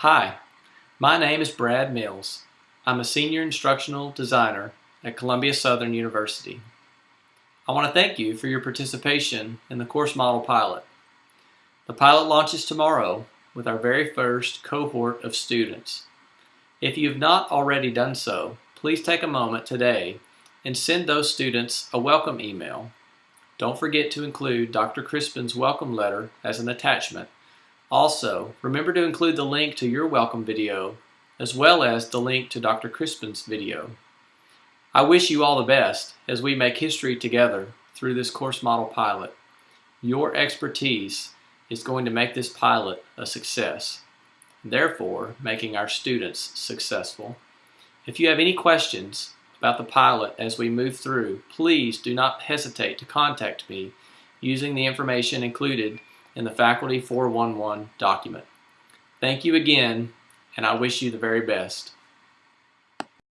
Hi, my name is Brad Mills. I'm a Senior Instructional Designer at Columbia Southern University. I want to thank you for your participation in the course model pilot. The pilot launches tomorrow with our very first cohort of students. If you have not already done so, please take a moment today and send those students a welcome email. Don't forget to include Dr. Crispin's welcome letter as an attachment also, remember to include the link to your welcome video, as well as the link to Dr. Crispin's video. I wish you all the best as we make history together through this course model pilot. Your expertise is going to make this pilot a success, therefore making our students successful. If you have any questions about the pilot as we move through, please do not hesitate to contact me using the information included in the Faculty 411 document. Thank you again, and I wish you the very best.